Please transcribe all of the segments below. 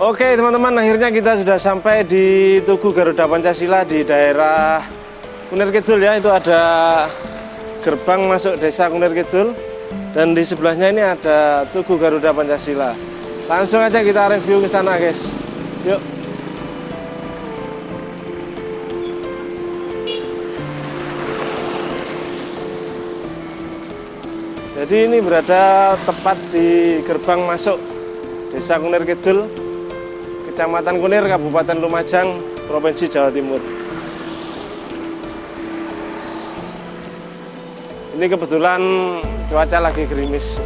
Oke teman-teman akhirnya kita sudah sampai di Tugu Garuda Pancasila di daerah Kunir Kidul ya. Itu ada gerbang masuk desa Kunir Kidul. Dan di sebelahnya ini ada Tugu Garuda Pancasila. Langsung aja kita review ke sana guys. Yuk. Jadi ini berada tepat di gerbang masuk Desa Kunir Kidul, Kecamatan Kunir, Kabupaten Lumajang, Provinsi Jawa Timur. Ini kebetulan cuaca lagi gerimis.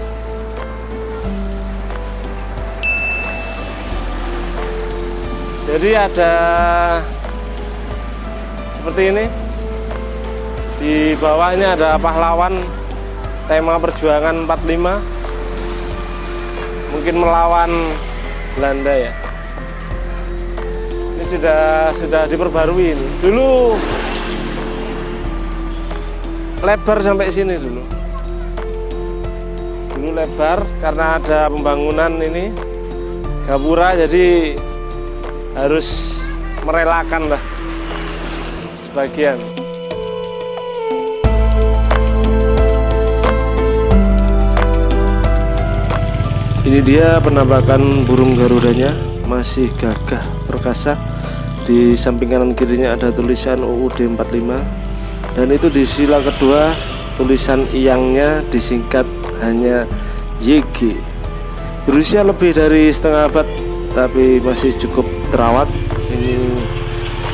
Jadi ada seperti ini. Di bawahnya ada pahlawan tema perjuangan 45 mungkin melawan Belanda ya ini sudah sudah diperbarui ini. dulu lebar sampai sini dulu. Dulu lebar karena ada pembangunan ini gapura jadi harus merelakan lah sebagian. Ini dia penampakan burung garudanya masih gagah perkasa di samping kanan kirinya ada tulisan UUD 45 dan itu di sila kedua tulisan iyangnya disingkat hanya YG berusia lebih dari setengah abad tapi masih cukup terawat. Ini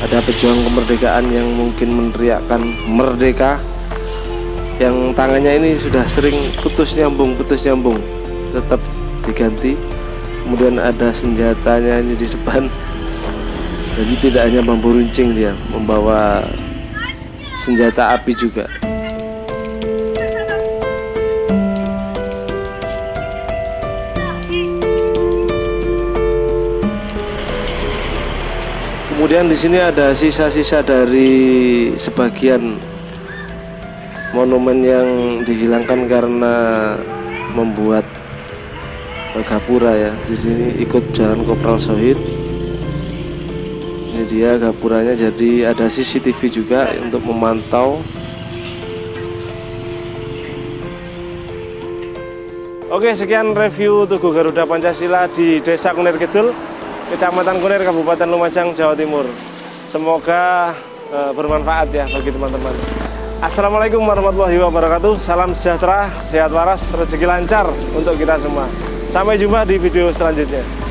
ada pejuang kemerdekaan yang mungkin meneriakkan merdeka. Yang tangannya ini sudah sering putus nyambung putus nyambung. Tetap diganti. Kemudian ada senjatanya ini di depan jadi tidak hanya bambu runcing dia membawa senjata api juga. Kemudian di sini ada sisa-sisa dari sebagian monumen yang dihilangkan karena membuat Gapura ya. Di sini ikut jalan Kopral Sohid ini dia gapuranya. Jadi ada CCTV juga untuk memantau. Oke sekian review Tugu Garuda Pancasila di Desa Kunir Kidul Kecamatan Kunir Kabupaten Lumajang Jawa Timur. Semoga uh, bermanfaat ya bagi teman-teman. Assalamualaikum warahmatullahi wabarakatuh. Salam sejahtera, sehat waras, rezeki lancar untuk kita semua. Sampai jumpa di video selanjutnya.